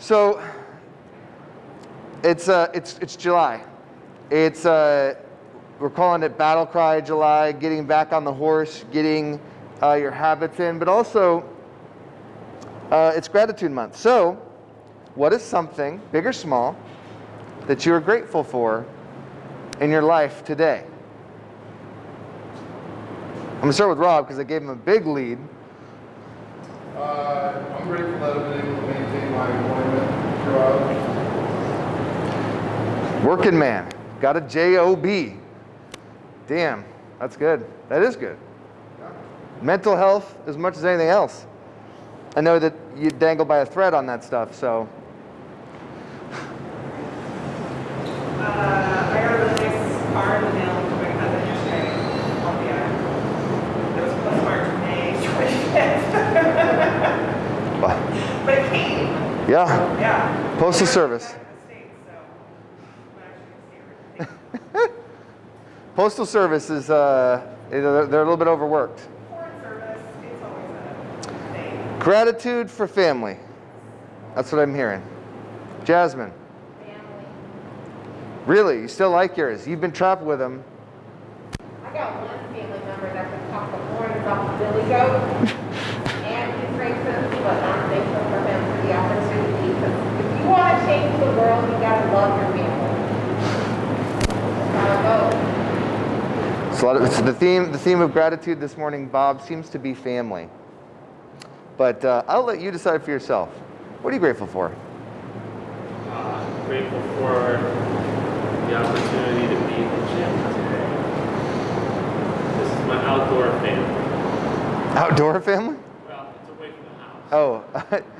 So it's, uh, it's, it's July. It's, uh, we're calling it Battle Cry July, getting back on the horse, getting uh, your habits in, but also uh, it's gratitude month. So what is something, big or small, that you are grateful for in your life today? I'm gonna start with Rob because I gave him a big lead. Uh, I'm grateful that I've been able to maintain my employment throughout. Working man, got a J-O-B. Damn, that's good. That is good. Mental health as much as anything else. I know that you dangle by a thread on that stuff, so. Uh, I got a really nice car in the mail from my cousin yesterday. I'll be at. It was postmarked May 25th. Wow. But it came. Yeah, Yeah. Postal Service. I'm in the States, so I'm actually gonna see everything. Postal Service is, uh, they're they're a little bit overworked. Foreign service, it's always a thing. Gratitude for family. That's what I'm hearing. Jasmine, Family. really, you still like yours. You've been trapped with them. I got one family member that can talk the horns off the billy goat. and he's racist, but I'm thankful for him for the opportunity. Because if you want to change the world, you got to love your family. So a lot of, the theme, the theme of gratitude this morning, Bob, seems to be family. But uh, I'll let you decide for yourself. What are you grateful for? Uh, grateful for the opportunity to be in the gym today. This is my outdoor family. Outdoor family? Well, it's away from the house. Oh,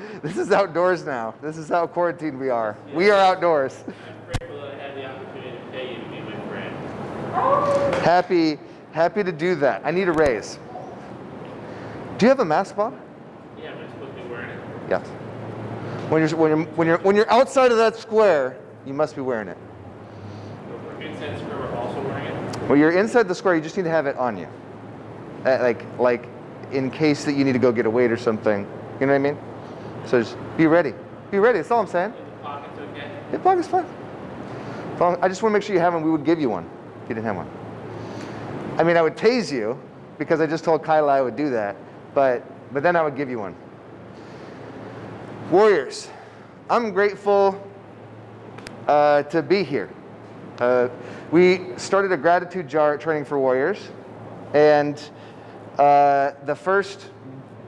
this is outdoors now. This is how quarantined we are. We are outdoors. I'm grateful that I had the opportunity to pay you to be my friend. Happy, happy to do that. I need a raise. Do you have a mask, Bob? Yeah, I'm supposed to be wearing it? Yes. When you're, when you're, when you're, when you're outside of that square, you must be wearing it. So for square, we're also wearing it. When you're inside the square, you just need to have it on you. Uh, like, like in case that you need to go get a weight or something. You know what I mean? So just be ready. Be ready. That's all I'm saying. Pockets okay? Your pocket's fine. Long- I just want to make sure you have one. We would give you one if you didn't have one. I mean, I would tase you because I just told Kyla I would do that, but, but then I would give you one. Warriors, I'm grateful uh, to be here. Uh, we started a gratitude jar training for warriors, and uh, the first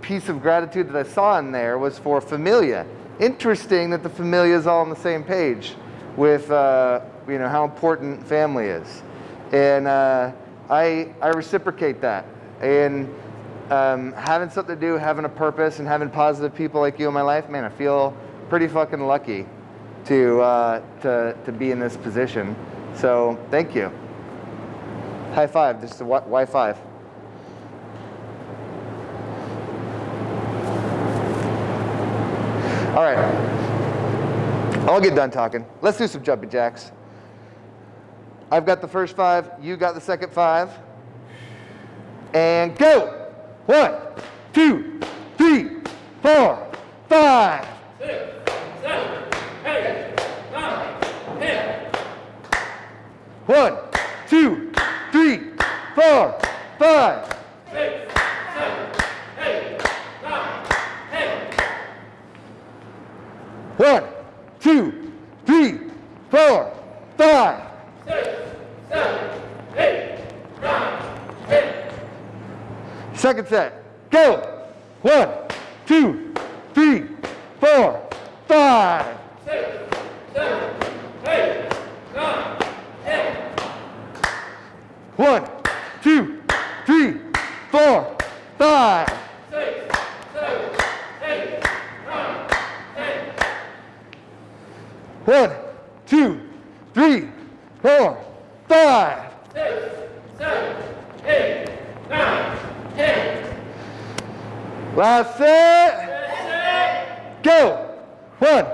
piece of gratitude that I saw in there was for familia. Interesting that the familia is all on the same page with uh, you know how important family is, and uh, I I reciprocate that. And um, having something to do, having a purpose, and having positive people like you in my life, man, I feel pretty fucking lucky to uh, to to be in this position. So thank you. High five. This is a Y five. All right. I'll get done talking. Let's do some jumping jacks. I've got the first five. You got the second five. And go. One, two, three, four, five. Six, seven, eight, nine, ten. One, two, three, four, five. Six, seven, eight, nine, ten. One, two, three, four, five. Six, seven, eight, nine, ten. Second set. Go. One, two, three, four, five. Six, seven, eight, nine, ten. One, two, three, four, five. Six, seven, eight, nine, ten. One, two, three, four, five. Six, seven, eight, nine, ten. Last set. Go. One,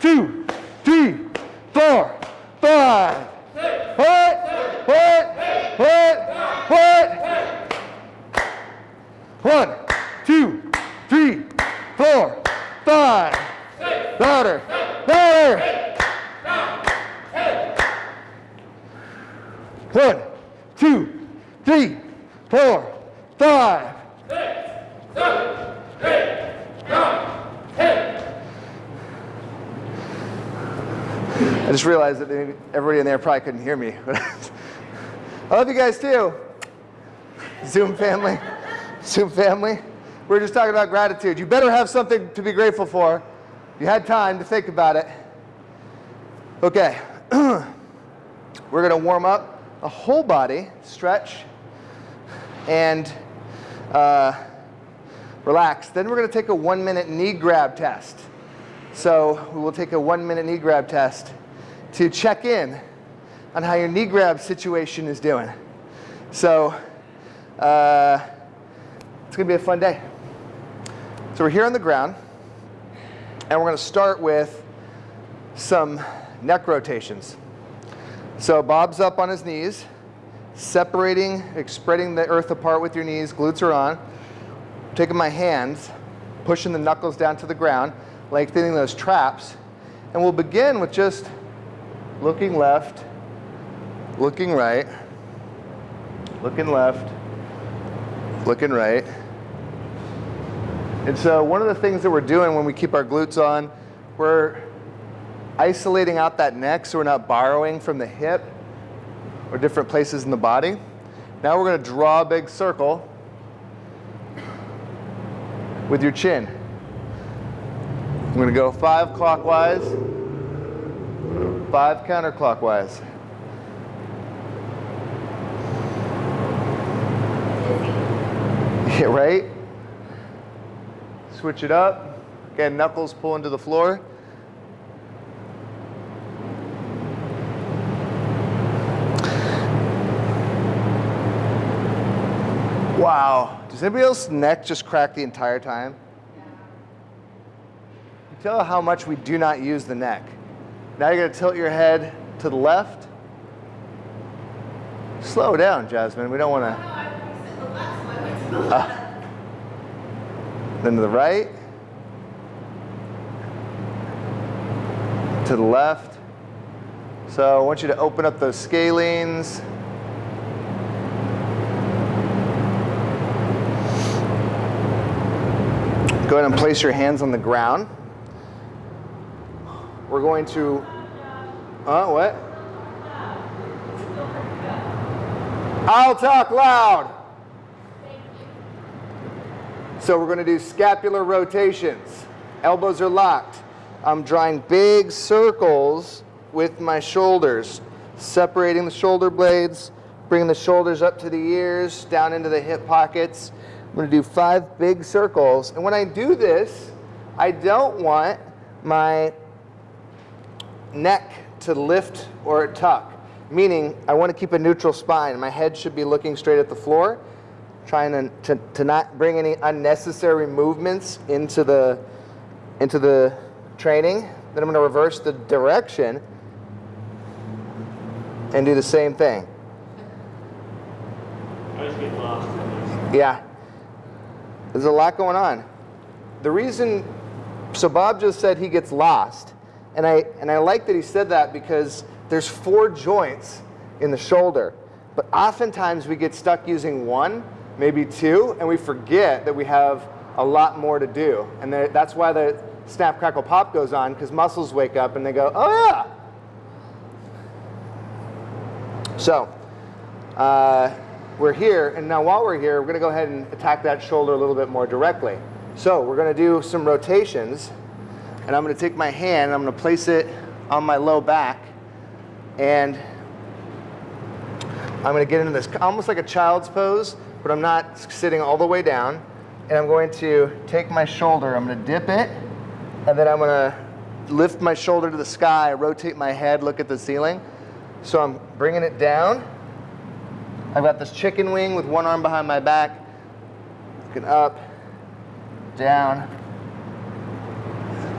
two, three, four, five. What? What? What? What? One, two, three, four, five. Louder. Louder. One, two, three, four, five. I just realized that everybody in there probably couldn't hear me. I love you guys too. Zoom family. Zoom family. We are just talking about gratitude. You better have something to be grateful for. You had time to think about it. Okay. We're going to warm up a whole body, stretch, and uh, relax. Then we're going to take a one minute knee grab test. So we will take a one minute knee grab test to check in on how your knee grab situation is doing. So uh, it's going to be a fun day. So we're here on the ground, and we're going to start with some neck rotations. So Bob's up on his knees, separating, spreading the earth apart with your knees, glutes are on. Taking my hands, pushing the knuckles down to the ground, lengthening those traps. And we'll begin with just looking left, looking right, looking left, looking right. And so one of the things that we're doing when we keep our glutes on, we're isolating out that neck so we're not borrowing from the hip or different places in the body. Now we're going to draw a big circle with your chin. I'm going to go five clockwise, five counterclockwise. Yeah, right? Switch it up. Again, knuckles pull into the floor. Wow. Does anybody else's neck just crack the entire time? You tell how much we do not use the neck. Now you're going to tilt your head to the left. Slow down, Jasmine. We don't want to. Uh, then to the right. To the left. So I want you to open up those scalenes. Go ahead and place your hands on the ground. We're going to, uh, what? I'll talk loud. So we're going to do scapular rotations. Elbows are locked. I'm drawing big circles with my shoulders, separating the shoulder blades, bringing the shoulders up to the ears, down into the hip pockets. I'm going to do five big circles. And when I do this, I don't want my neck to lift or tuck, meaning I want to keep a neutral spine. My head should be looking straight at the floor, trying to, to, to not bring any unnecessary movements into the, into the training. Then I'm going to reverse the direction and do the same thing. I just get lost. Yeah. There's a lot going on. The reason, so Bob just said he gets lost. And I, and I like that he said that because there's four joints in the shoulder. But oftentimes we get stuck using one, maybe two, and we forget that we have a lot more to do. And that's why the snap, crackle, pop goes on because muscles wake up and they go, oh yeah. So, uh, we're here, and now while we're here, we're going to go ahead and attack that shoulder a little bit more directly. So we're going to do some rotations, and I'm going to take my hand, and I'm to place it on my low back, and I'm going to get into this almost like a child's pose, but I'm not sitting all the way down, and I'm going to take my shoulder, I'm to dip it, and then I'm going to lift my shoulder to the sky, rotate my head, look at the ceiling. So I'm bringing it down. I've got this chicken wing with one arm behind my back, looking up, down.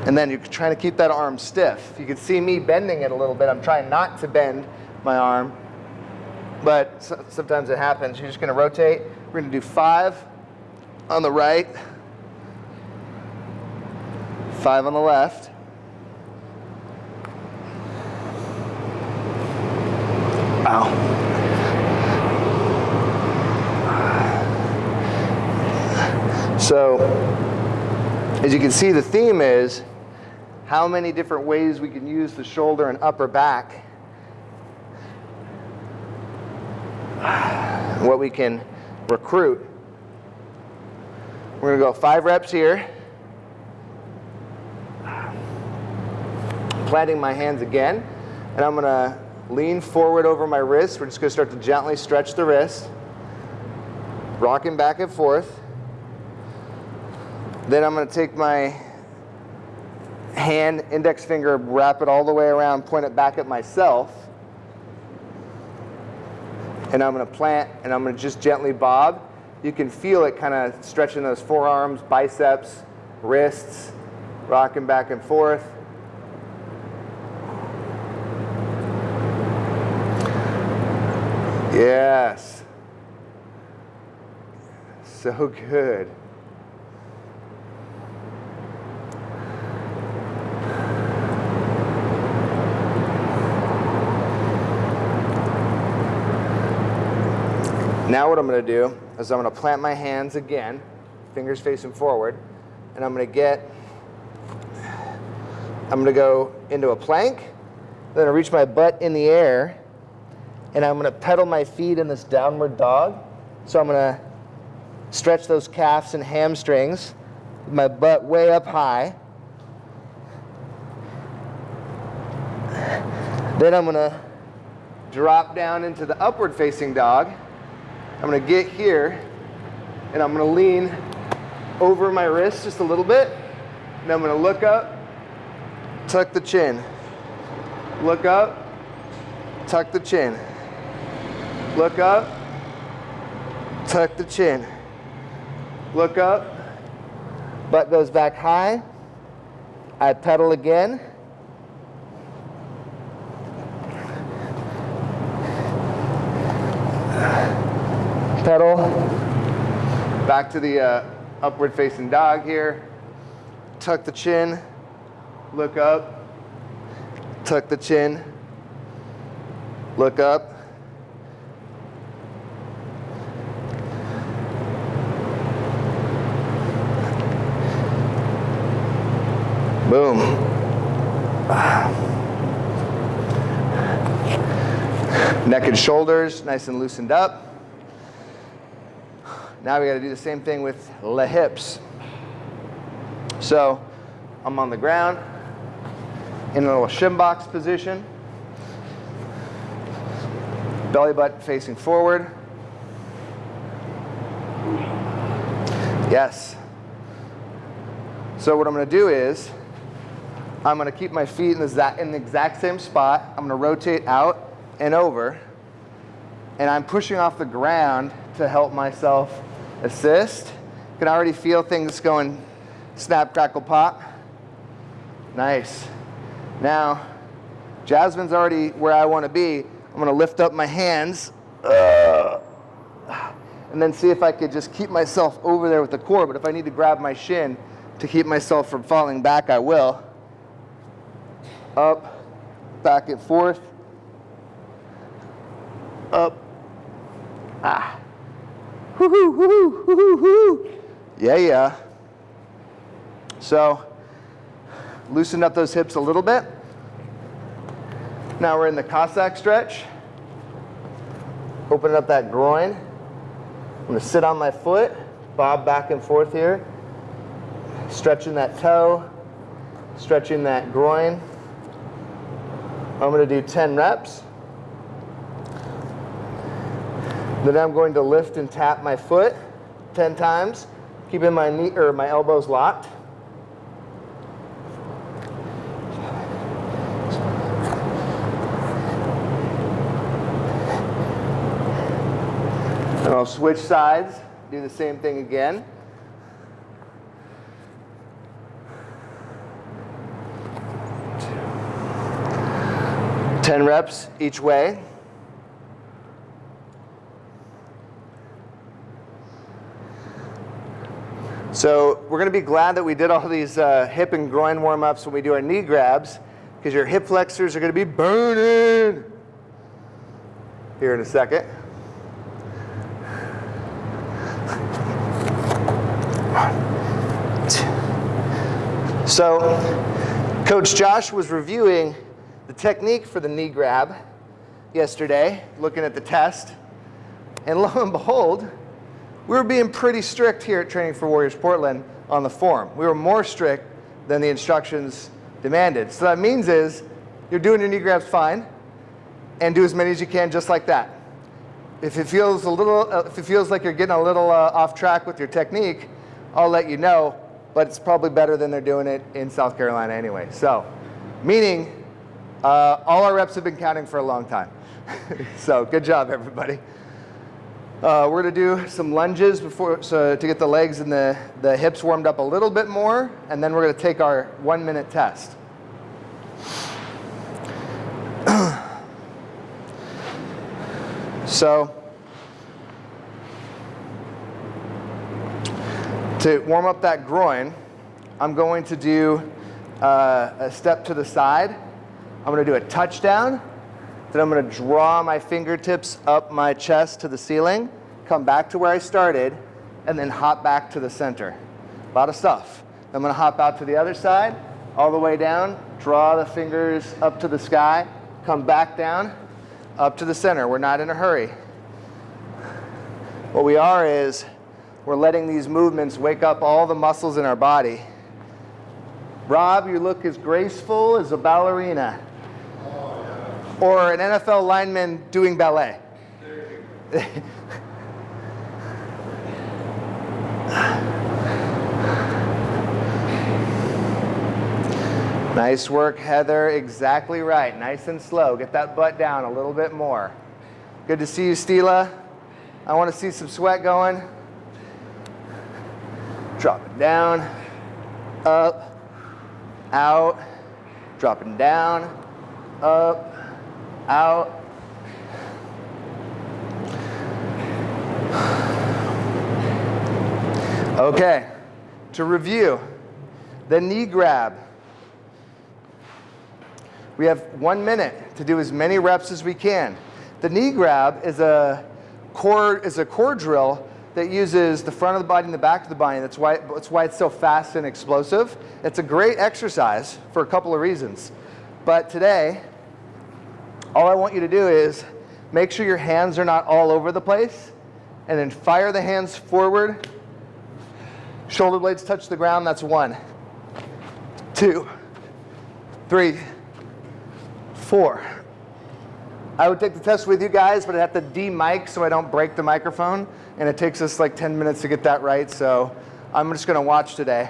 And then you're trying to keep that arm stiff. You can see me bending it a little bit. I'm trying not to bend my arm, but sometimes it happens. You're just gonna rotate. We're gonna do five on the right, five on the left. Wow. So, as you can see, the theme is how many different ways we can use the shoulder and upper back. What we can recruit. We're gonna go five reps here. Planting my hands again, and I'm gonna lean forward over my wrist. We're just gonna start to gently stretch the wrist, rocking back and forth. Then I'm going to take my hand, index finger, wrap it all the way around, point it back at myself. And I'm going to plant and I'm going to just gently bob. You can feel it kind of stretching those forearms, biceps, wrists, rocking back and forth. Yes. So good. Now what I'm going to do is I'm going to plant my hands again, fingers facing forward, and I'm going to get, I'm going to go into a plank, then I reach my butt in the air, and I'm going to pedal my feet in this downward dog. So I'm going to stretch those calves and hamstrings, my butt way up high. Then I'm going to drop down into the upward facing dog. I'm gonna get here and I'm gonna lean over my wrist just a little bit. And I'm gonna look up, tuck the chin. Look up, tuck the chin. Look up, tuck the chin. Look up, butt goes back high. I pedal again. Pedal. Back to the uh, upward facing dog here. Tuck the chin, look up, tuck the chin, look up. Boom. Neck and shoulders nice and loosened up. Now we got to do the same thing with the hips. So I'm on the ground in a little shin box position. Belly butt facing forward. Yes. So what I'm going to do is I'm going to keep my feet in the, in the exact same spot. I'm going to rotate out and over. And I'm pushing off the ground to help myself assist. Can already feel things going snap, crackle, pop. Nice. Now, Jasmine's already where I want to be. I'm going to lift up my hands and then see if I could just keep myself over there with the core. But if I need to grab my shin to keep myself from falling back, I will. Up, back and forth. Up. Ah. Yeah, yeah. So, loosen up those hips a little bit. Now we're in the Cossack stretch. Open up that groin. I'm gonna sit on my foot, bob back and forth here. Stretching that toe, stretching that groin. I'm gonna do 10 reps. Then I'm going to lift and tap my foot 10 times, keeping my knee or my elbows locked. And I'll switch sides, do the same thing again. Ten reps each way. So we're going to be glad that we did all these uh, hip and groin warm-ups when we do our knee grabs because your hip flexors are going to be burning. here in a second. So, Coach Josh was reviewing the technique for the knee grab yesterday, looking at the test. And lo and behold, we were being pretty strict here at Training for Warriors Portland on the form. We were more strict than the instructions demanded. So that means is you're doing your knee grabs fine and do as many as you can just like that. If it feels a little, uh, if it feels like you're getting a little uh, off track with your technique, I'll let you know, but it's probably better than they're doing it in South Carolina anyway. So, meaning uh, all our reps have been counting for a long time. so good job, everybody. Uh, we're going to do some lunges before, so to get the legs and the, the hips warmed up a little bit more, and then we're going to take our one minute test. so, to warm up that groin, I'm going to do uh, a step to the side. I'm going to do a touchdown. Then I'm going to draw my fingertips up my chest to the ceiling, come back to where I started, and then hop back to the center. A lot of stuff. I'm going to hop out to the other side, all the way down, draw the fingers up to the sky, come back down, up to the center. We're not in a hurry. What we are is we're letting these movements wake up all the muscles in our body. Rob, you look as graceful as a ballerina or an NFL lineman doing ballet. nice work, Heather. Exactly right. Nice and slow. Get that butt down a little bit more. Good to see you, Stila. I want to see some sweat going. Dropping down, up, out, dropping down, up, out. Okay, to review, the knee grab. We have one minute to do as many reps as we can. The knee grab is a core, is a core drill that uses the front of the body and the back of the body. That's why, that's why it's so fast and explosive. It's a great exercise for a couple of reasons. But today, all I want you to do is make sure your hands are not all over the place and then fire the hands forward. Shoulder blades touch the ground, that's one, two, three, four. I would take the test with you guys, but I have to de-mic so I don't break the microphone, and it takes us like 10 minutes to get that right, so I'm just gonna watch today.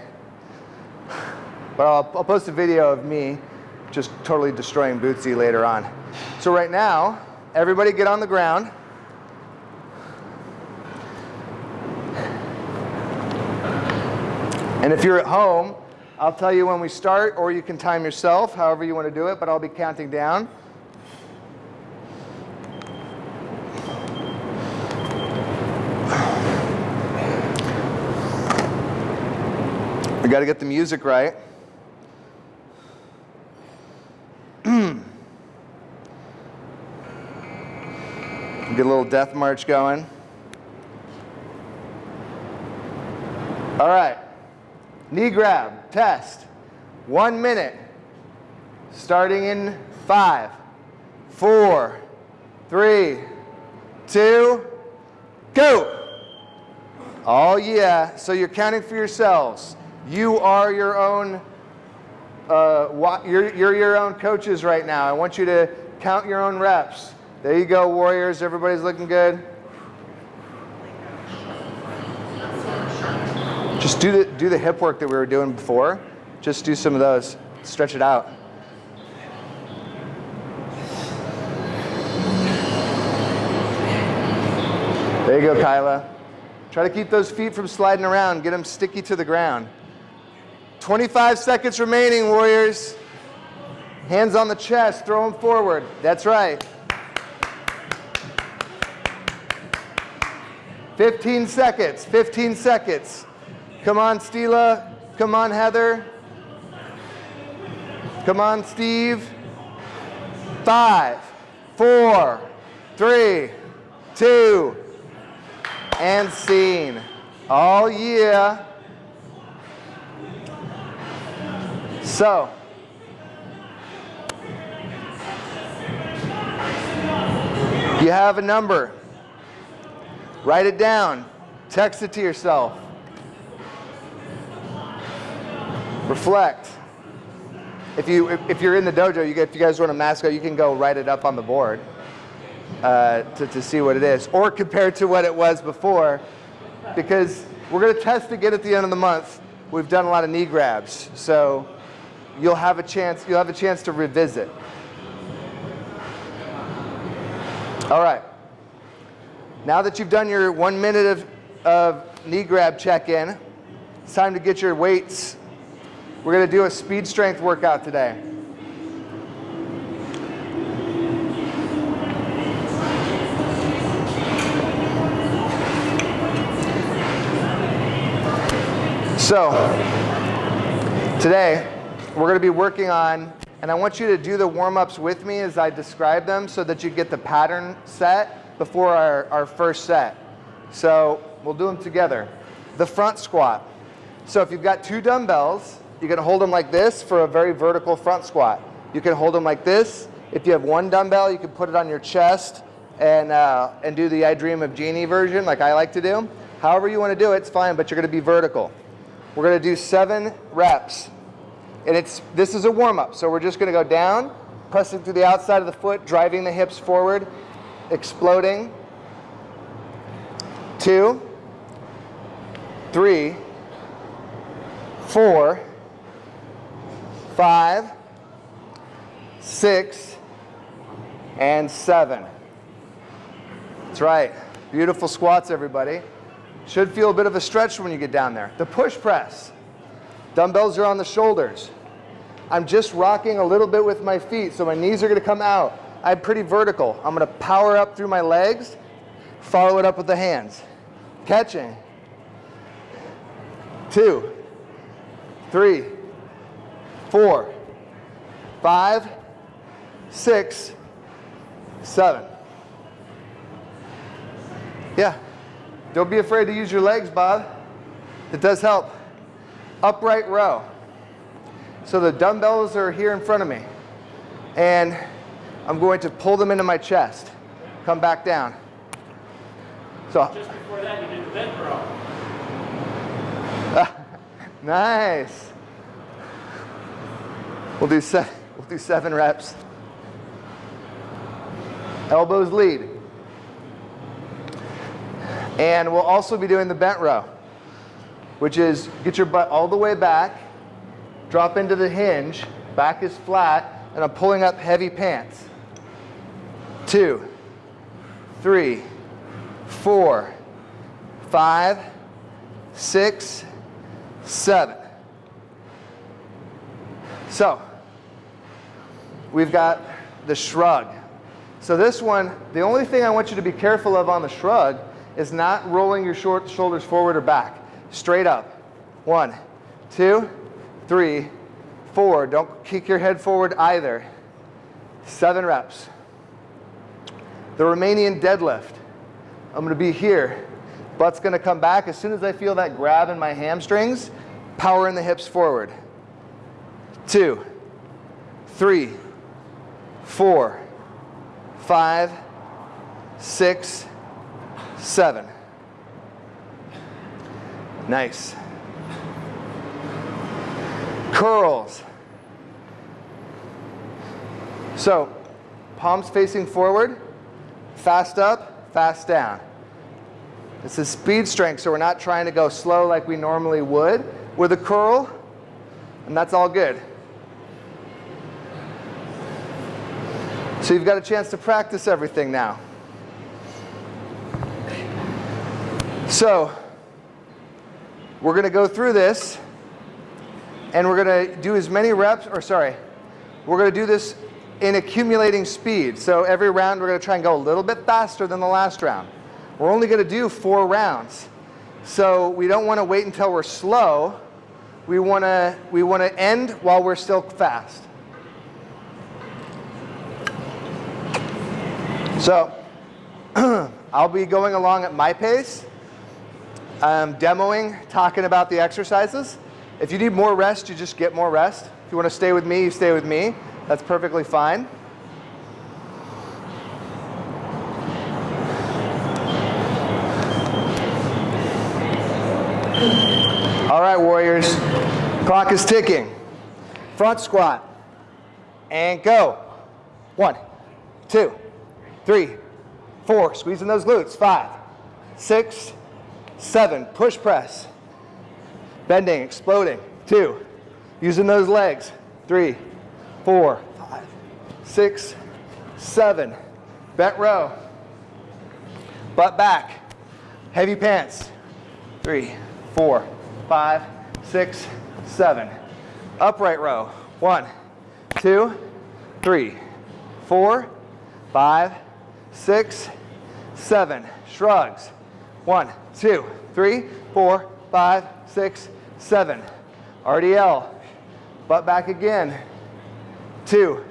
But I'll, I'll post a video of me just totally destroying Bootsy later on. So right now, everybody get on the ground. And if you're at home, I'll tell you when we start, or you can time yourself, however you want to do it, but I'll be counting down. We got to get the music right. Get a little death march going. All right. Knee grab, test. One minute. Starting in five, four, three, two, go. Oh, yeah. So you're counting for yourselves. You are your own, uh, you're, you're your own coaches right now. I want you to count your own reps. There you go, Warriors. Everybody's looking good. Just do the, do the hip work that we were doing before. Just do some of those. Stretch it out. There you go, Kyla. Try to keep those feet from sliding around. Get them sticky to the ground. 25 seconds remaining, Warriors. Hands on the chest. Throw them forward. That's right. 15 seconds, 15 seconds. Come on, Stila. Come on, Heather. Come on, Steve. Five, four, three, two, and scene. Oh, yeah. So, you have a number. Write it down. Text it to yourself. Reflect. If you if you're in the dojo, you get, if you guys want a mascot, you can go write it up on the board uh, to, to see what it is, or compare to what it was before, because we're going to test again at the end of the month. We've done a lot of knee grabs, so you'll have a chance. You'll have a chance to revisit. All right. Now that you've done your one minute of, of knee grab check-in, it's time to get your weights. We're going to do a speed strength workout today. So, today we're going to be working on, and I want you to do the warm-ups with me as I describe them so that you get the pattern set before our, our first set. So we'll do them together. The front squat. So if you've got two dumbbells, you can hold them like this for a very vertical front squat. You can hold them like this. If you have one dumbbell, you can put it on your chest and, uh, and do the I Dream of Jeannie version like I like to do. However you want to do it, it's fine, but you're going to be vertical. We're going to do seven reps. And it's, this is a warm-up, so we're just going to go down, pressing through the outside of the foot, driving the hips forward, exploding. Two, three, four, five, six, and seven. That's right. Beautiful squats, everybody. Should feel a bit of a stretch when you get down there. The push press. Dumbbells are on the shoulders. I'm just rocking a little bit with my feet, so my knees are gonna come out. I'm pretty vertical. I'm gonna power up through my legs, follow it up with the hands. Catching. Two, three, four, five, six, seven. Yeah. Don't be afraid to use your legs, Bob. It does help. Upright row. So the dumbbells are here in front of me. And I'm going to pull them into my chest. Come back down. So, Just before that, you did the bent row. Ah, nice. We'll do, se we'll do seven reps. Elbows lead. And we'll also be doing the bent row, which is get your butt all the way back, drop into the hinge, back is flat, and I'm pulling up heavy pants. Two, three, four, five, six, seven. So, we've got the shrug. So this one, the only thing I want you to be careful of on the shrug is not rolling your short shoulders forward or back. Straight up. One, two, three, four. Don't kick your head forward either. Seven reps. The Romanian deadlift. I'm gonna be here. Butt's gonna come back. As soon as I feel that grab in my hamstrings, power in the hips forward. Two, three, four, five, six, seven. Nice. Curls. So, palms facing forward, fast up, fast down. This is speed strength, so we're not trying to go slow like we normally would with a curl, and that's all good. So you've got a chance to practice everything now. So, we're going to go through this, and we're going to do as many reps, or sorry, we're going to do this in accumulating speed. So every round we're going to try and go a little bit faster than the last round. We're only going to do four rounds. So we don't want to wait until we're slow. We want to we want to end while we're still fast. So I'll be going along at my pace, um, demoing, talking about the exercises. If you need more rest, you just get more rest. If you want to stay with me, you stay with me. That's perfectly fine. All right, warriors. Clock is ticking. Front squat. And go. One, two, three, four. Squeezing those glutes. Five, six, seven. Push press. Bending, exploding. Two. Using those legs. Three, four, five, six, seven. Bent row. Butt back. Heavy pants. Three, four, five, six, seven. Upright row. One, two, three, four, five, six, seven. Shrugs. One, two, three, four, five, six, seven. RDL. Butt back again. Two,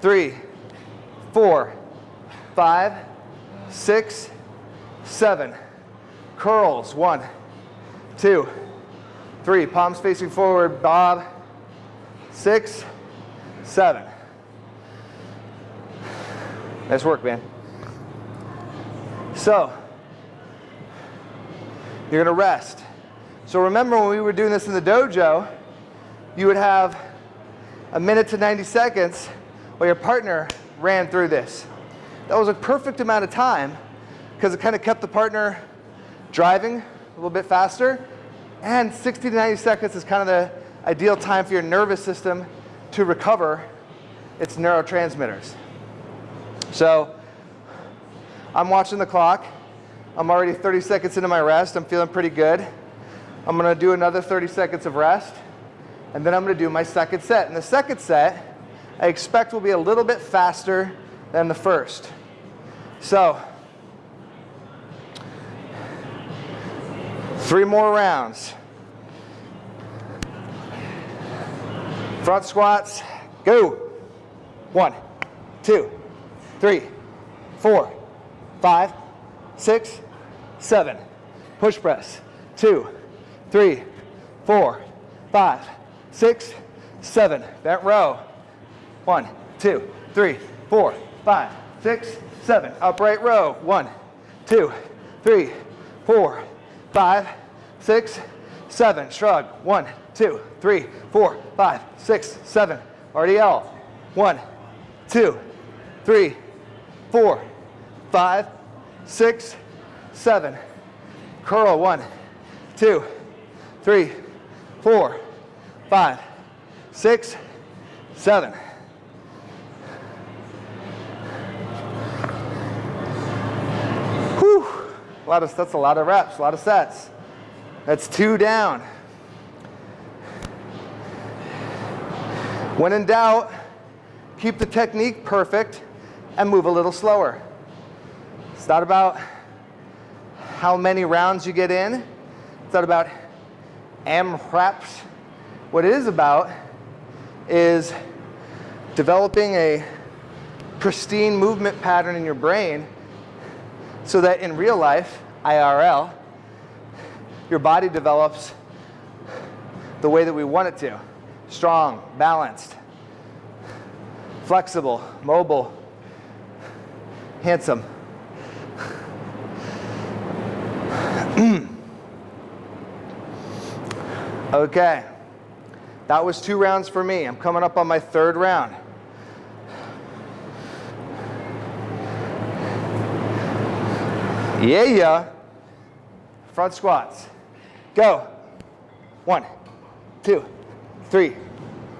three, four, five, six, seven. Curls. One, two, three. Palms facing forward. Bob. Six, seven. Nice work, man. So, you're to rest. So remember when we were doing this in the dojo, you would have a minute to 90 seconds while your partner ran through this. That was a perfect amount of time because it kind of kept the partner driving a little bit faster. And 60 to 90 seconds is kind of the ideal time for your nervous system to recover its neurotransmitters. So I'm watching the clock. I'm already 30 seconds into my rest. I'm feeling pretty good. I'm going to do another 30 seconds of rest. And then I'm going to do my second set. And the second set, I expect will be a little bit faster than the first. So, three more rounds. Front squats, go. One, two, three, four, five, six, seven. Push press, two, three, four, five, six, seven. Bent row. One, two, three, four, five, six, seven. Upright row. One, two, three, four, five, six, seven. Shrug. One, two, three, four, five, six, seven. RDL. One, two, three, four, five, six, seven. Curl. One, two, three, four, five, six, seven. Whew. A lot of, that's a lot of reps, a lot of sets. That's two down. When in doubt, keep the technique perfect and move a little slower. It's not about how many rounds you get in. It's not about M reps. What it is about is developing a pristine movement pattern in your brain so that in real life, IRL, your body develops the way that we want it to. Strong, balanced, flexible, mobile, handsome. okay. That was two rounds for me. I'm coming up on my third round. Yeah, yeah. Front squats. Go. One, two, three,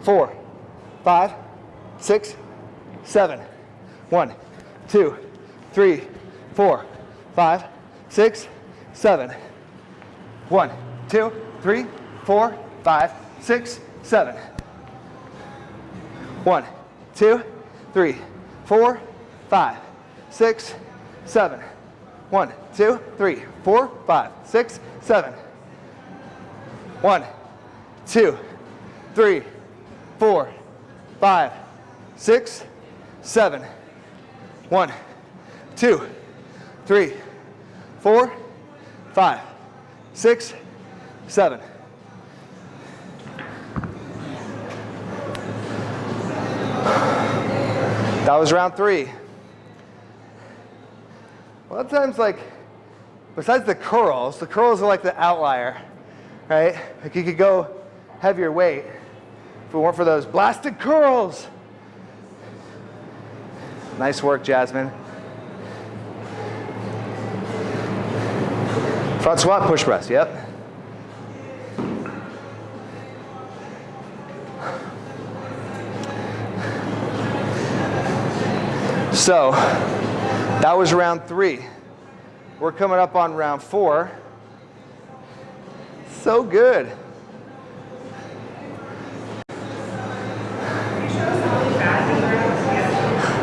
four, five, six, seven. One, two, three, four, five, six, seven. One, two, three, four, five, six, seven. One, two, three, four, five, six, seven. One, two, three, four, five, six, seven. One, two, three, four, five, six, seven. One, two, three, four, five, six, seven. That was round three. A lot of times, like, besides the curls, the curls are like the outlier, right? Like you could go heavier weight if it weren't for those blasted curls. Nice work, Jasmine. Front squat, push press, yep. So, that was round three. We're coming up on round four. So good.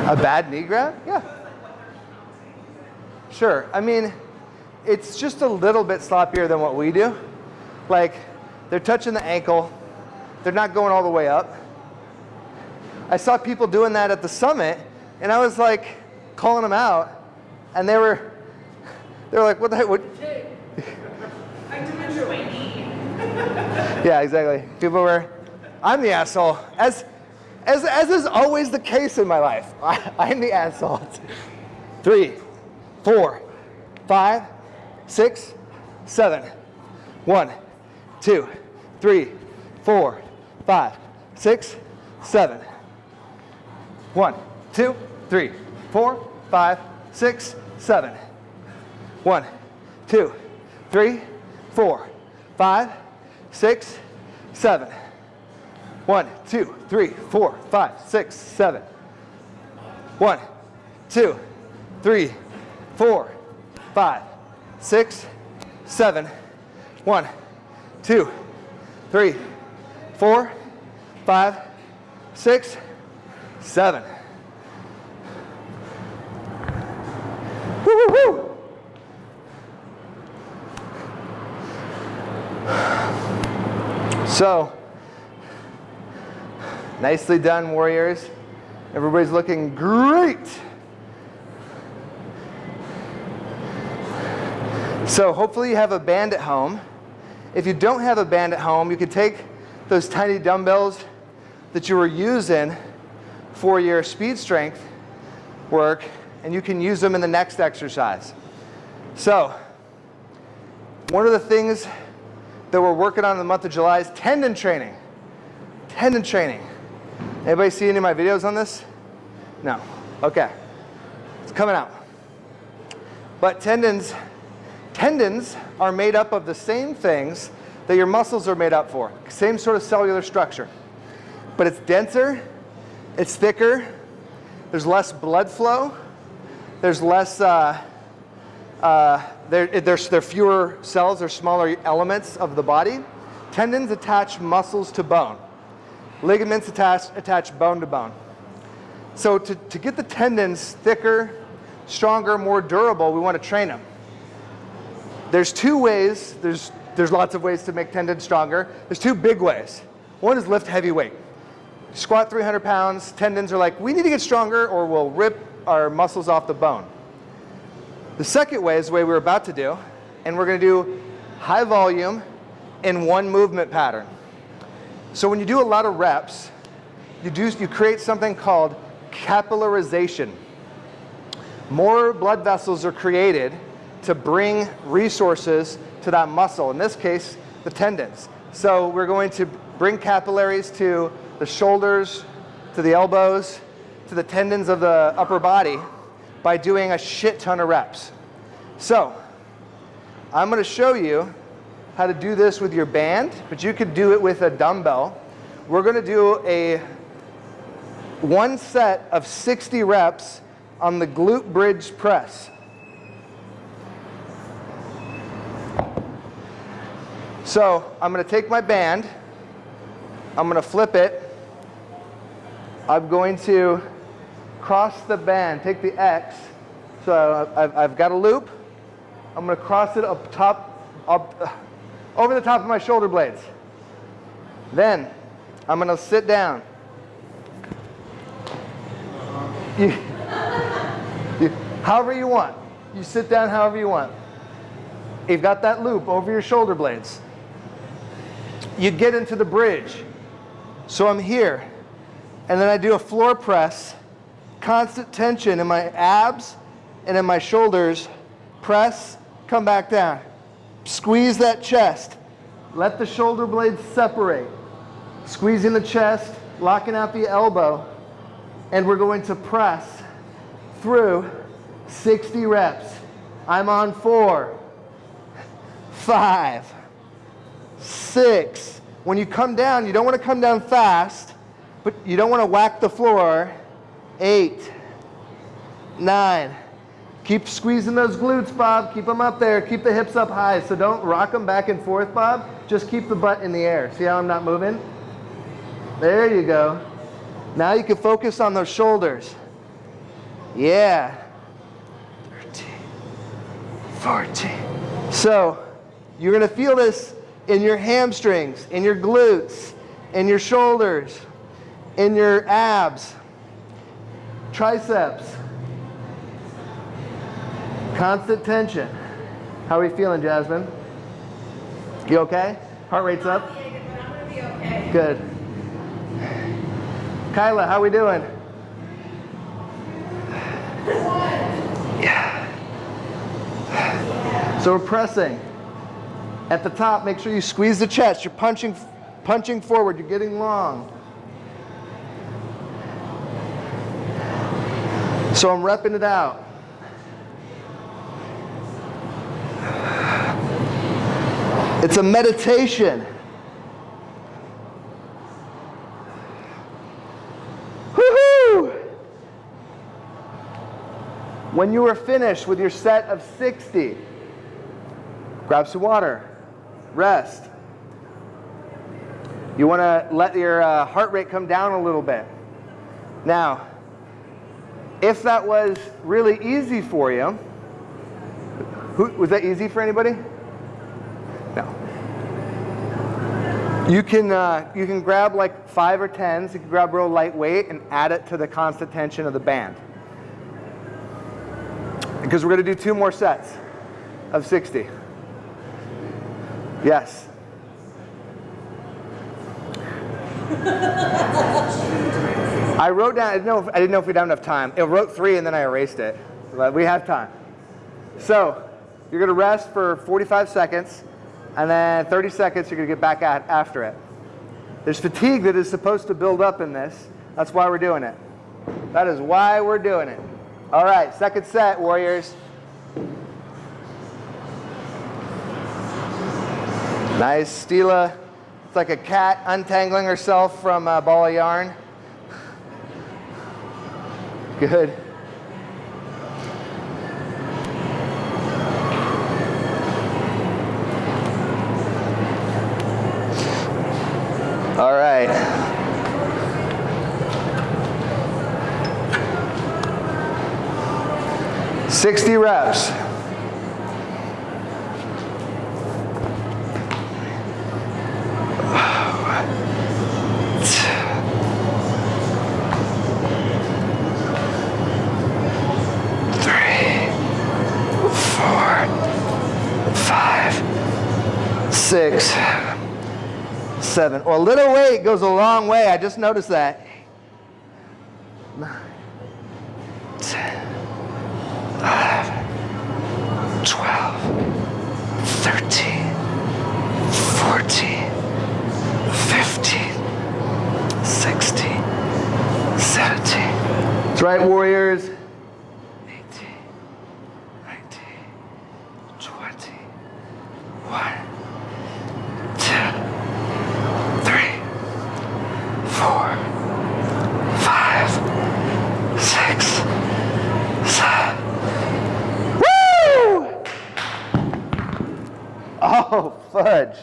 A bad knee grab? Yeah. Sure. I mean, it's just a little bit sloppier than what we do. Like, they're touching the ankle, they're not going all the way up. I saw people doing that at the summit, and I was like calling them out, and they were, they were like, "What the heck? What? I dementia my knee. Yeah, exactly. People were, I'm the asshole. As, as, as is always the case in my life, I, I'm the asshole. Three, four, five, six, seven. One, two, three, four, five, six, seven. One, two, three, four, five, six, seven. One, two, three, four, five, six, seven. One, two, three, four, five, six, seven. One, two, three, four, five, six, seven. One, two, three, four, five, six, seven. So, nicely done, Warriors. Everybody's looking great. So, hopefully, you have a band at home. If you don't have a band at home, you can take those tiny dumbbells that you were using for your speed strength work and you can use them in the next exercise. So, one of the things that we're working on in the month of July is tendon training. Tendon training. Anybody see any of my videos on this? No. Okay. It's coming out. But tendons, tendons are made up of the same things that your muscles are made up for. Same sort of cellular structure. But it's denser, it's thicker, there's less blood flow, there's less uh, uh, there, there's, there are fewer cells, there's smaller elements of the body. Tendons attach muscles to bone. Ligaments attach, attach bone to bone. So to, to get the tendons thicker, stronger, more durable, we want to train them. There's two ways, there's, there's lots of ways to make tendons stronger. There's two big ways. One is lift heavy weight. Squat 300 pounds, tendons are like, we need to get stronger or we'll rip our muscles off the bone. The second way is the way we're about to do, and we're going to do high volume in one movement pattern. So when you do a lot of reps, you, do, you create something called capillarization. More blood vessels are created to bring resources to that muscle, in this case, the tendons. So we're going to bring capillaries to the shoulders, to the elbows, to the tendons of the upper body, by doing a shit ton of reps. So, I'm going to show you how to do this with your band, but you could do it with a dumbbell. We're going to do a one set of 60 reps on the glute bridge press. So, I'm going to take my band, I'm going to flip it, I'm going to cross the band, take the X. So I've, I've got a loop. I'm going to cross it up top, up, over the top of my shoulder blades. Then I'm going to sit down. You, you, however you want. You sit down however you want. You've got that loop over your shoulder blades. You get into the bridge. So I'm here. And then I do a floor press, constant tension in my abs and in my shoulders. Press, come back down. Squeeze that chest. Let the shoulder blades separate. Squeezing the chest, locking out the elbow. And we're going to press through 60 reps. I'm on four, five, six. When you come down, you don't want to come down fast, but you don't want to whack the floor. Eight, nine. Keep squeezing those glutes, Bob. Keep them up there. Keep the hips up high. So don't rock them back and forth, Bob. Just keep the butt in the air. See how I'm not moving? There you go. Now you can focus on those shoulders. Yeah. 13, 14. So you're going to feel this in your hamstrings, in your glutes, in your shoulders, in your abs, triceps. Constant tension. How are we feeling, Jasmine? You okay? Heart rate's up? But I'm gonna be okay. Good. Kyla, how are we doing? Yeah. So we're pressing. At the top, make sure you squeeze the chest. You're punching, punching forward. You're getting long. So I'm repping it out. It's a meditation. When you are finished with your set of 60, grab some water, rest. You want to let your uh, heart rate come down a little bit. Now, if that was really easy for you, who, was that easy for anybody? No. You can, uh, you can grab like five or tens, you can grab real lightweight and add it to the constant tension of the band. Because we're going to do two more sets of 60. Yes. I wrote down, I didn't, know if, I didn't know if we'd have enough time. I wrote three and then I erased it. But we have time. So, you're going to rest for 45 seconds, and then 30 seconds you're going to get back at after it. There's fatigue that is supposed to build up in this. That's why we're doing it. That is why we're doing it. All right, second set, Warriors. Nice, Stila. It's like a cat untangling herself from a ball of yarn. Good. All right. Sixty reps. Six, seven. Well, a little weight goes a long way. I just noticed that. Nine, ten, eleven, twelve, thirteen, fourteen, fifteen, sixteen, seventeen. That's right, Warriors. 18, 19, 20, 1, 2, three, four, five, six, seven. Woo! Oh, fudge.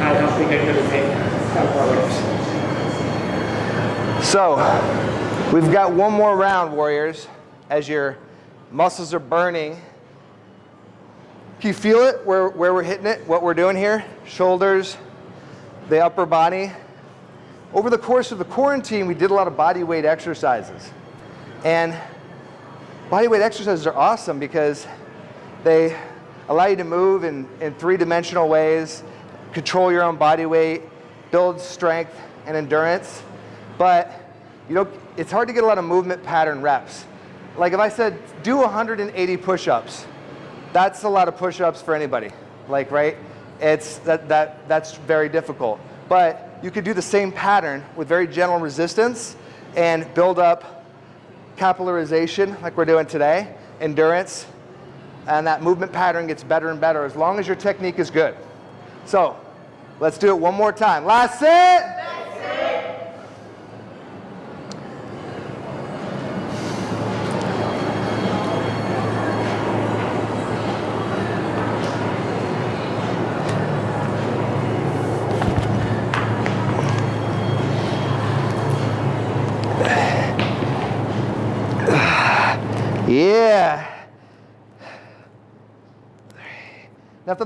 I don't think I could have made that far So, we've got one more round, Warriors, as your muscles are burning. Can you feel it where, where we're hitting it, what we're doing here? Shoulders, the upper body. Over the course of the quarantine, we did a lot of body weight exercises. And body weight exercises are awesome because they allow you to move in, in three-dimensional ways, control your own body weight, build strength and endurance. But you know, it's hard to get a lot of movement pattern reps. Like if I said, do 180 push-ups, that's a lot of push-ups for anybody. Like, right? It's, that, that, that's very difficult. But you could do the same pattern with very gentle resistance and build up capillarization like we're doing today, endurance, and that movement pattern gets better and better as long as your technique is good. So let's do it one more time. Last set.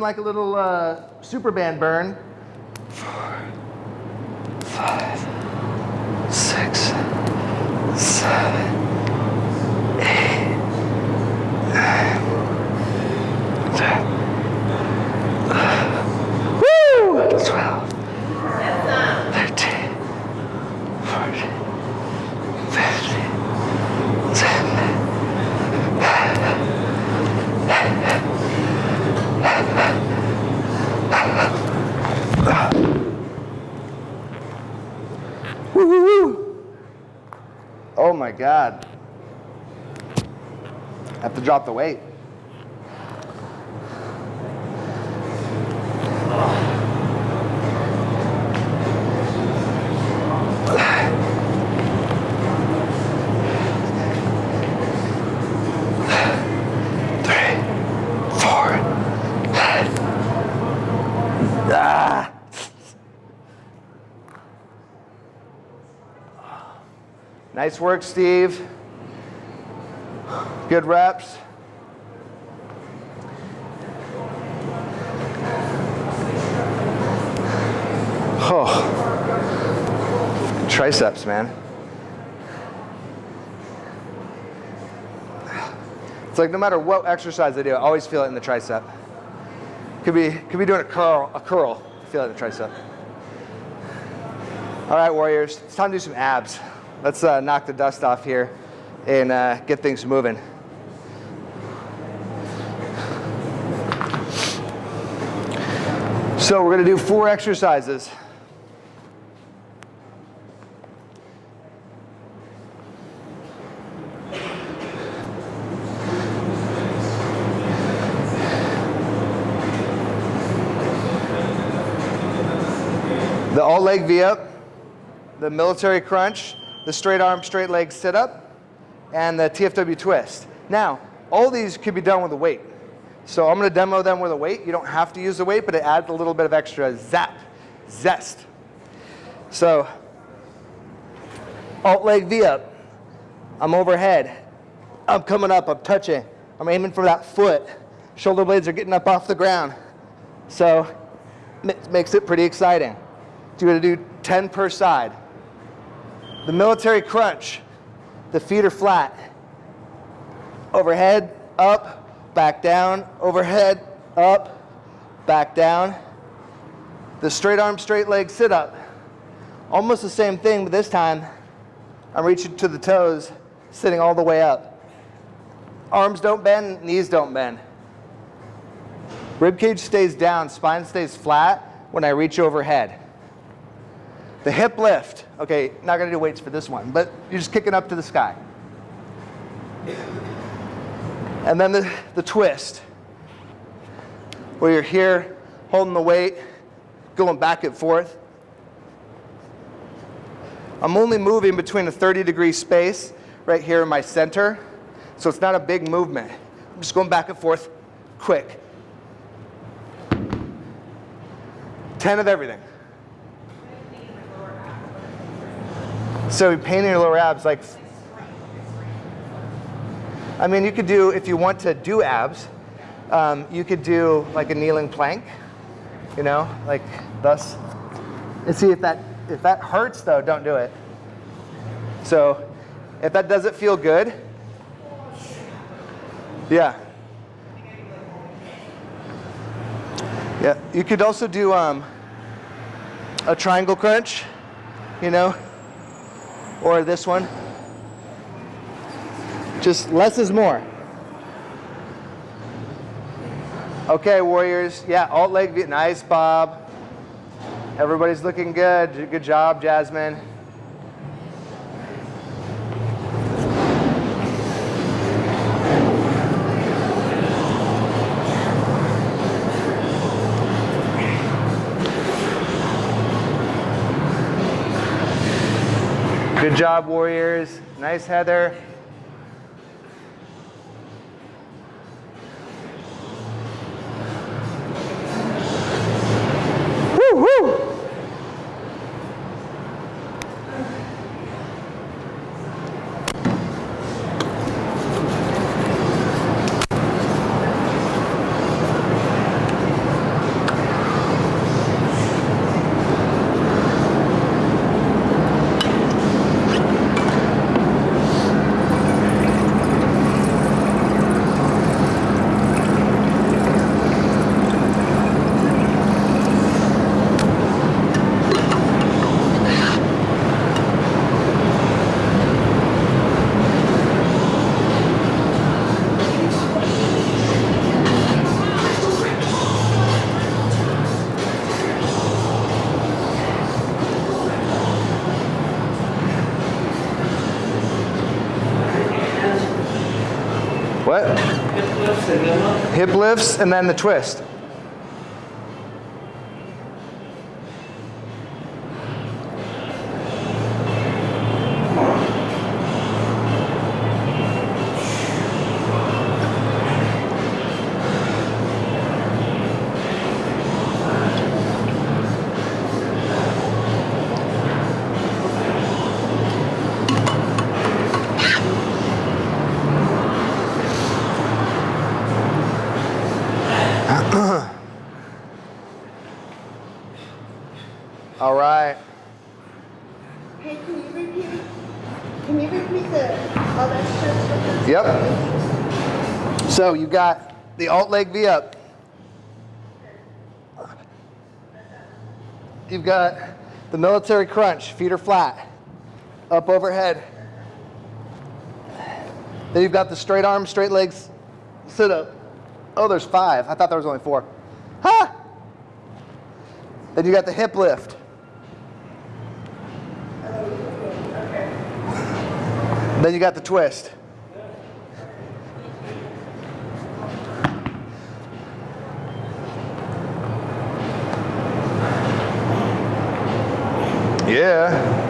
Like a little uh, super band burn. Four, five, six, seven, eight, nine, ten. Woo! Twelve, thirteen, fourteen, fifteen, seventeen. Woo, woo, woo. Oh my God. I have to drop the weight. Nice work, Steve. Good reps. Oh, triceps, man. It's like no matter what exercise I do, I always feel it in the tricep. Could be, could be doing a curl, a curl. Feel it in the tricep. All right, warriors, it's time to do some abs. Let's uh, knock the dust off here and uh, get things moving. So we're gonna do four exercises. The all leg V up, the military crunch, the straight arm, straight leg sit up, and the TFW twist. Now, all these could be done with a weight. So I'm going to demo them with a weight. You don't have to use the weight, but it adds a little bit of extra zap, zest. So, alt leg V up. I'm overhead. I'm coming up, I'm touching. I'm aiming for that foot. Shoulder blades are getting up off the ground. So, it makes it pretty exciting. So you're going to do 10 per side. The military crunch, the feet are flat. Overhead, up, back down, overhead, up, back down. The straight arm, straight leg sit up. Almost the same thing, but this time I'm reaching to the toes, sitting all the way up. Arms don't bend, knees don't bend. Rib cage stays down, spine stays flat when I reach overhead. The hip lift. Okay, not gonna do weights for this one, but you're just kicking up to the sky. And then the, the twist, where you're here holding the weight, going back and forth. I'm only moving between a 30 degree space right here in my center, so it's not a big movement. I'm just going back and forth quick. 10 of everything. So painting your lower abs like, I mean, you could do, if you want to do abs, Um, you could do like a kneeling plank, you know, like thus. And see if that if that hurts though, don't do it. So if that doesn't feel good, yeah. Yeah, you could also do um, a triangle crunch, you know, or this one. Just less is more. Okay, Warriors. Yeah, alt leg, nice, Bob. Everybody's looking good. Good job, Jasmine. Good job, Warriors. Nice, Heather. And then the twist. All right. Hey, can you repeat, can you repeat the other? Yep. So you got the alt leg V up. You've got the military crunch, feet are flat, up overhead. Then you've got the straight arms, straight legs sit up. Oh, there's five. I thought there was only four. Ha! Then you got the hip lift. Then you got the twist. Yeah.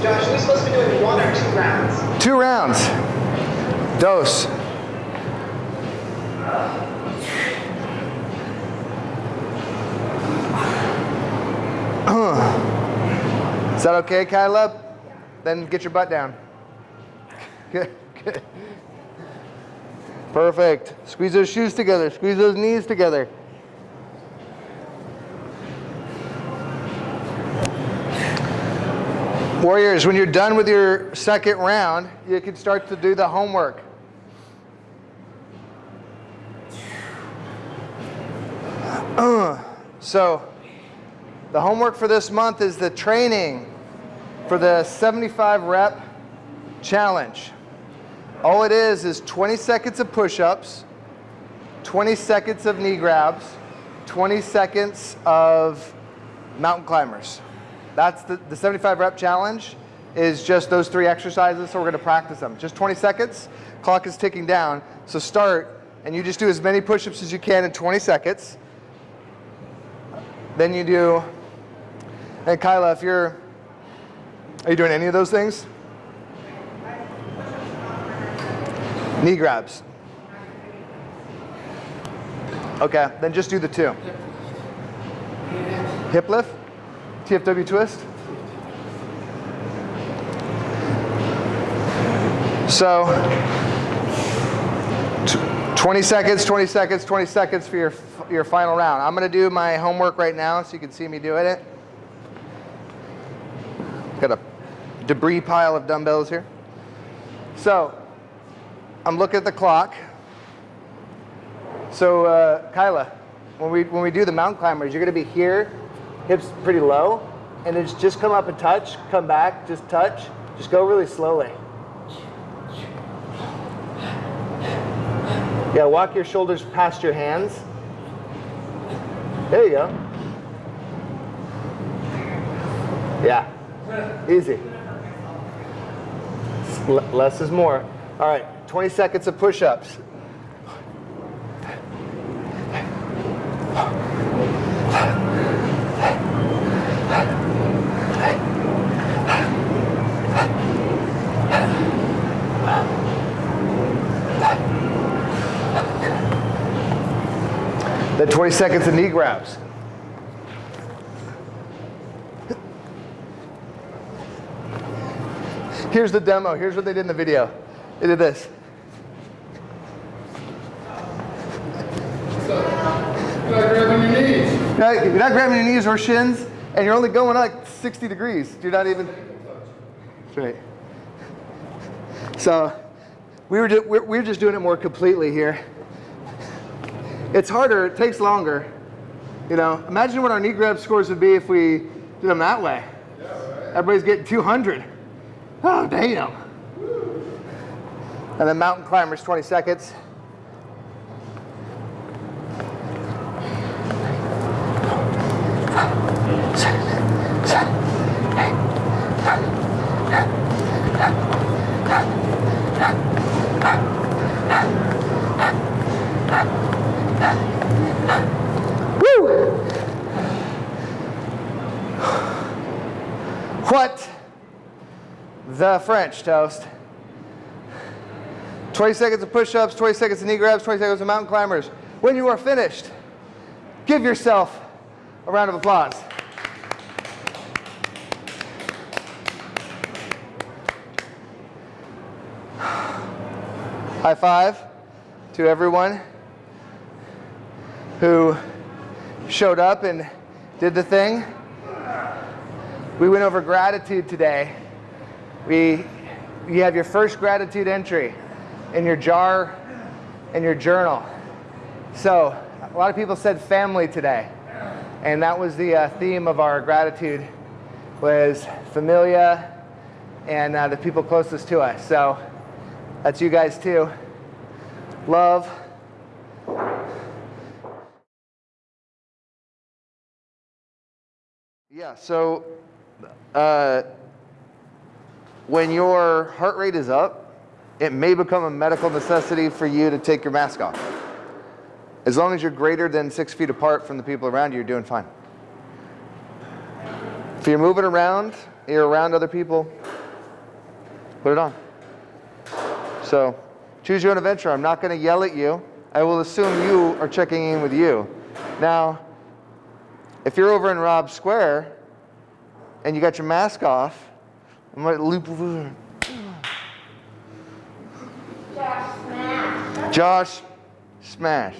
Josh, are we supposed to be doing one or two rounds? Two rounds. Dose. Is that okay, Caleb? Then get your butt down. Good, good. Perfect. Squeeze those shoes together. Squeeze those knees together. Warriors, when you're done with your second round, you can start to do the homework. So, the homework for this month is the training for the 75 rep challenge. All it is is 20 seconds of push ups, 20 seconds of knee grabs, 20 seconds of mountain climbers. That's the, the 75 rep challenge is just those three exercises, so we're gonna practice them. Just 20 seconds, clock is ticking down. So start, and you just do as many push-ups as you can in 20 seconds. Then you do, and Kyla, if you're, are you doing any of those things? Knee grabs. Okay, then just do the two. Hip lift, TFW twist. So, 20 seconds, 20 seconds, 20 seconds for your, your final round. I'm gonna do my homework right now so you can see me doing it. Got a debris pile of dumbbells here. So, I'm looking at the clock. So, uh, Kyla, when we, when we do the mountain climbers, you're gonna be here, hips pretty low, and just- just come up and touch, come back, just touch, just go really slowly. Yeah, walk your shoulders past your hands. There you go. Yeah, easy. Less is more. All right, 20 seconds of push-ups. Then 20 seconds of knee grabs. Here's the demo. Here's what they did in the video. They did this. You're not grabbing your knees. You're not, you're not grabbing your knees or shins, and you're only going like 60 degrees. You're not even. That's right. So, we were, ju- we're, we're just doing it more completely here. It's harder, it takes longer. You know, imagine what our knee grab scores would be if we did them that way. Everybody's getting 200. Oh, damn. And then mountain climbers, 20 seconds. Woo! What the French toast? 20 seconds of push ups, 20 seconds of knee grabs, 20 seconds of mountain climbers. When you are finished, give yourself a round of applause. High five to everyone who showed up and did the thing. We went over gratitude today. We, you have your first gratitude entry in your jar, in your journal. So, a lot of people said family today, and that was the uh, theme of our gratitude was familia and uh, the people closest to us. So, that's you guys too. Love. Yeah, so uh, when your heart rate is up, it may become a medical necessity for you to take your mask off. As long as you're greater than six feet apart from the people around you, you're doing fine. If you're moving around, you're around other people, put it on. So choose your own adventure. I'm not going to yell at you. I will assume you are checking in with you. Now, if you're over in Rob Square and you got your mask off, I might loop over. Josh, smash. Josh, smash.